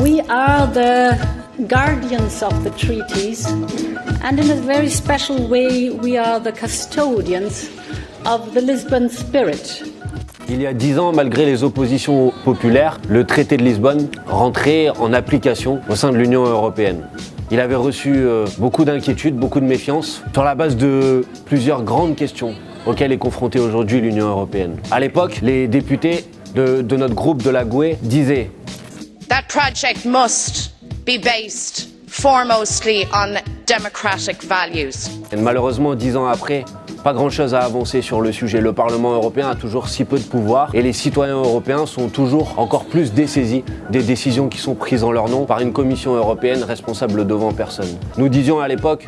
We are the guardians of the treaties, and in a very special way, we are the custodians of the Lisbon spirit. Il y a dix ans, malgré les oppositions populaires, le traité de Lisbonne rentrait en application au sein de l'Union européenne. Il avait reçu euh, beaucoup d'inquiétudes, beaucoup de méfiance, sur la base de plusieurs grandes questions auxquelles est confrontée aujourd'hui l'Union européenne. À l'époque, les députés de, de notre groupe de la GUE disaient project must be based foremostly on democratic values. Et malheureusement, dix ans après, pas grand-chose à avancer sur le sujet. Le Parlement européen a toujours si peu de pouvoir et les citoyens européens sont toujours encore plus dessaisis des décisions qui sont prises en leur nom par une Commission européenne responsable devant personne. Nous disions à l'époque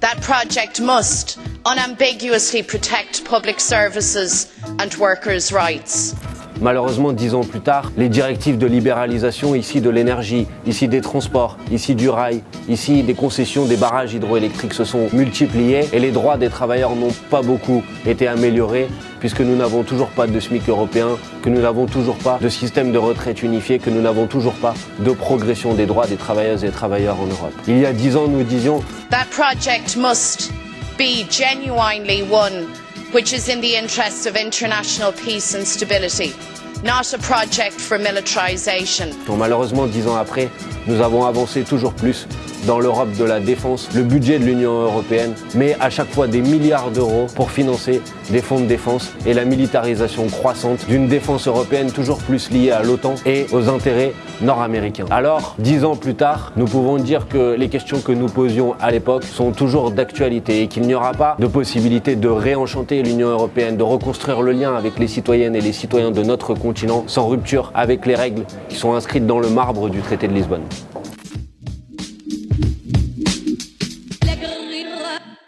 That project must unambiguously protect public services and workers' rights. Malheureusement, dix ans plus tard, les directives de libéralisation ici de l'énergie, ici des transports, ici du rail, ici des concessions des barrages hydroélectriques se sont multipliées et les droits des travailleurs n'ont pas beaucoup été améliorés puisque nous n'avons toujours pas de SMIC européen, que nous n'avons toujours pas de système de retraite unifié, que nous n'avons toujours pas de progression des droits des travailleuses et travailleurs en Europe. Il y a dix ans, nous disions which is in the interests of international peace and stability, not a project for militarisation. Bon, malheureusement, dix ans après, nous avons avancé toujours plus dans l'Europe de la défense, le budget de l'Union européenne, mais à chaque fois des milliards d'euros pour financer des fonds de défense et la militarisation croissante d'une défense européenne toujours plus liée à l'OTAN et aux intérêts nord-américains. Alors, dix ans plus tard, nous pouvons dire que les questions que nous posions à l'époque sont toujours d'actualité et qu'il n'y aura pas de possibilité de réenchanter l'Union européenne, de reconstruire le lien avec les citoyennes et les citoyens de notre continent sans rupture avec les règles qui sont inscrites dans le marbre du traité de Lisbonne.